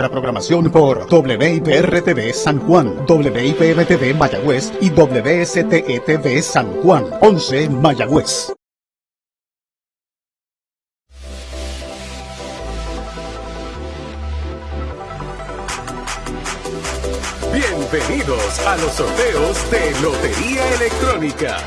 La programación por WIPR-TV San Juan, WIPM-TV Mayagüez y WSTE-TV San Juan, 11 Mayagüez. Bienvenidos a los sorteos de Lotería Electrónica.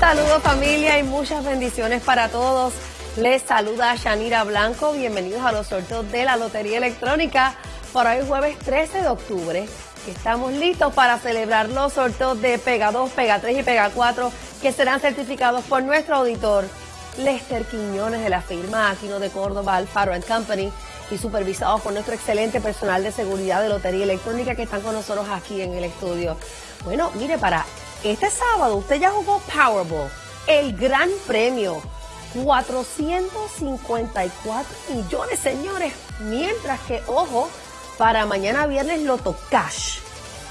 Saludos familia y muchas bendiciones para todos. Les saluda Shanira Blanco. Bienvenidos a los sorteos de la Lotería Electrónica para hoy jueves 13 de octubre. Estamos listos para celebrar los sorteos de Pega 2, Pega 3 y Pega 4 que serán certificados por nuestro auditor Lester Quiñones de la firma Aquino de Córdoba Alfaro Company y supervisados por nuestro excelente personal de seguridad de Lotería Electrónica que están con nosotros aquí en el estudio. Bueno, mire, para este sábado usted ya jugó Powerball, el gran premio 454 millones, señores. Mientras que, ojo, para mañana viernes Loto Cash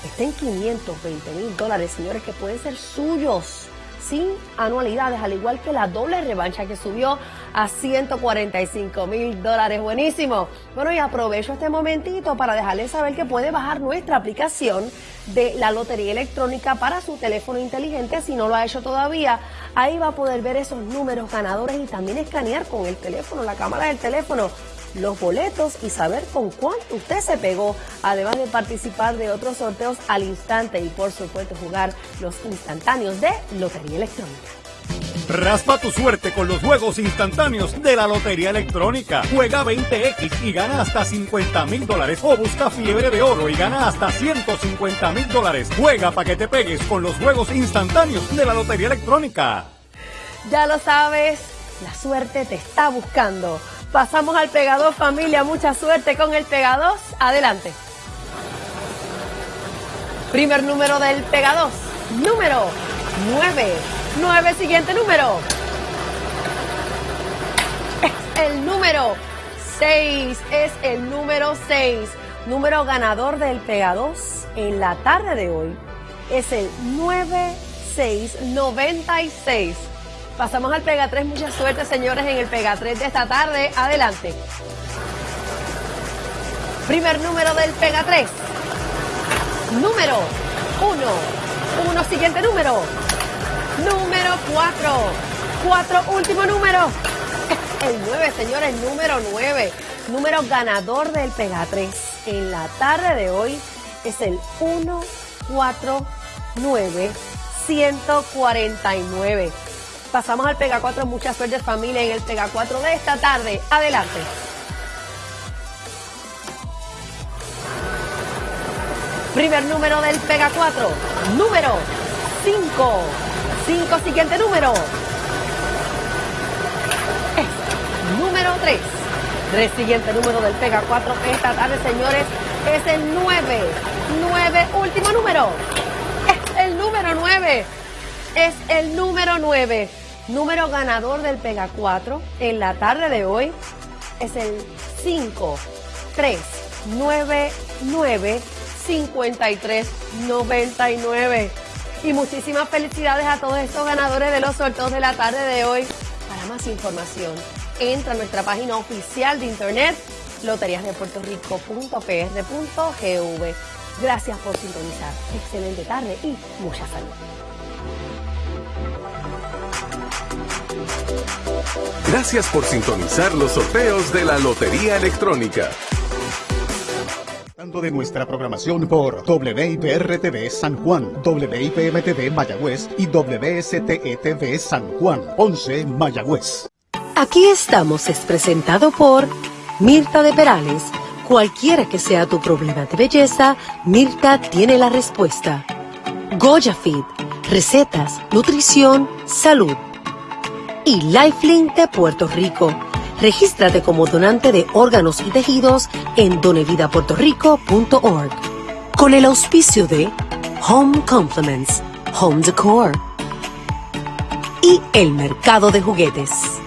está en 520 mil dólares, señores, que pueden ser suyos sin anualidades, al igual que la doble revancha que subió a 145 mil dólares. Buenísimo. Bueno, y aprovecho este momentito para dejarles saber que puede bajar nuestra aplicación de la Lotería Electrónica para su teléfono inteligente. Si no lo ha hecho todavía, ahí va a poder ver esos números ganadores y también escanear con el teléfono, la cámara del teléfono los boletos y saber con cuánto usted se pegó, además de participar de otros sorteos al instante y por supuesto jugar los instantáneos de Lotería Electrónica. Raspa tu suerte con los juegos instantáneos de la Lotería Electrónica. Juega 20X y gana hasta 50 mil dólares. O busca fiebre de oro y gana hasta 150 mil dólares. Juega para que te pegues con los juegos instantáneos de la Lotería Electrónica. Ya lo sabes, la suerte te está buscando. Pasamos al pegador familia, mucha suerte con el pegador. Adelante. Primer número del pegador, número 9. 9, siguiente número. Es el número 6, es el número 6. Número ganador del Pega 2 en la tarde de hoy es el 9696. Pasamos al Pega 3. Mucha suerte, señores, en el Pega 3 de esta tarde. Adelante. Primer número del Pega 3. Número 1. 1, siguiente número. 4. 4, último número. El 9, señores, número 9. Número ganador del Pega 3 en la tarde de hoy es el 149 149. Pasamos al Pega 4. Mucha suerte familia en el Pega 4 de esta tarde. Adelante. Primer número del Pega 4. Número 5. 5. Siguiente número. Es número 3. 3. Siguiente número del Pega 4 esta tarde, señores. Es el 9. 9. Último número. Es el número 9 es el número 9. Número ganador del Pega 4 en la tarde de hoy es el 5 3 9 9 53 99. Y muchísimas felicidades a todos estos ganadores de los sorteos de la tarde de hoy. Para más información, entra a nuestra página oficial de internet loteriasdepuertorico.pr.gv. Gracias por sintonizar. Excelente tarde y mucha salud. Gracias por sintonizar los sorteos de la Lotería Electrónica. De nuestra programación por WIPR-TV San Juan, WIPM-TV Mayagüez y WSTE-TV San Juan, 11 Mayagüez. Aquí estamos es presentado por Mirta de Perales. Cualquiera que sea tu problema de belleza, Mirta tiene la respuesta. Goya Fit, recetas, nutrición, salud y Lifelink de Puerto Rico. Regístrate como donante de órganos y tejidos en donevidapuertorico.org. Con el auspicio de Home Compliments, Home Decor y el mercado de juguetes.